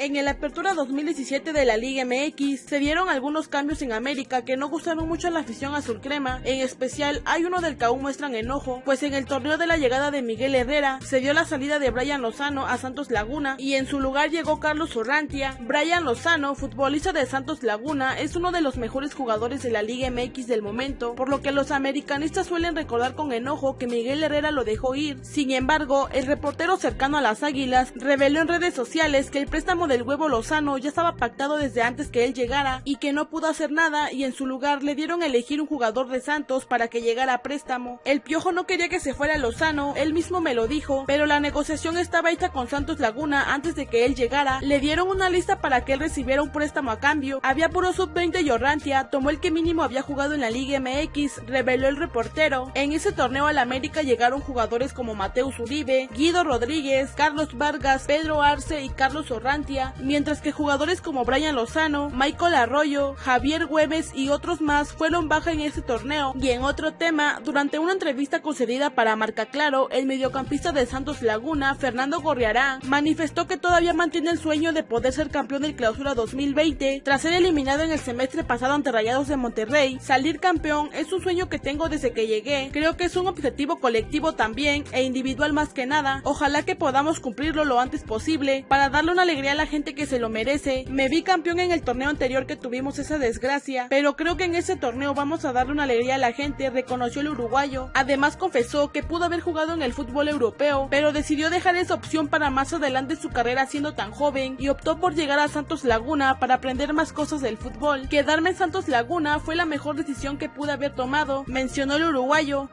En el Apertura 2017 de la Liga MX se dieron algunos cambios en América que no gustaron mucho a la afición azul crema, en especial hay uno del que aún muestran enojo, pues en el torneo de la llegada de Miguel Herrera se dio la salida de Brian Lozano a Santos Laguna y en su lugar llegó Carlos Orrantia. Brian Lozano, futbolista de Santos Laguna, es uno de los mejores jugadores de la Liga MX del momento, por lo que los americanistas suelen recordar con enojo que Miguel Herrera lo dejó ir. Sin embargo, el reportero cercano a las Águilas reveló en redes sociales que el préstamo del huevo Lozano ya estaba pactado desde antes que él llegara y que no pudo hacer nada y en su lugar le dieron a elegir un jugador de Santos para que llegara a préstamo. El Piojo no quería que se fuera Lozano, él mismo me lo dijo, pero la negociación estaba hecha con Santos Laguna antes de que él llegara. Le dieron una lista para que él recibiera un préstamo a cambio. Había puro sub-20 y Orrantia, tomó el que mínimo había jugado en la Liga MX, reveló el reportero. En ese torneo al América llegaron jugadores como Mateus Uribe, Guido Rodríguez, Carlos Vargas, Pedro Arce y Carlos Orrantia mientras que jugadores como Brian Lozano, Michael Arroyo, Javier Güemes y otros más fueron baja en este torneo. Y en otro tema, durante una entrevista concedida para Marca Claro, el mediocampista de Santos Laguna, Fernando Gorriará, manifestó que todavía mantiene el sueño de poder ser campeón del Clausura 2020 tras ser eliminado en el semestre pasado ante Rayados de Monterrey. Salir campeón es un sueño que tengo desde que llegué. Creo que es un objetivo colectivo también e individual más que nada. Ojalá que podamos cumplirlo lo antes posible para darle una alegría a la gente que se lo merece. Me vi campeón en el torneo anterior que tuvimos esa desgracia, pero creo que en ese torneo vamos a darle una alegría a la gente, reconoció el uruguayo. Además confesó que pudo haber jugado en el fútbol europeo, pero decidió dejar esa opción para más adelante su carrera siendo tan joven y optó por llegar a Santos Laguna para aprender más cosas del fútbol. Quedarme en Santos Laguna fue la mejor decisión que pude haber tomado, mencionó el uruguayo.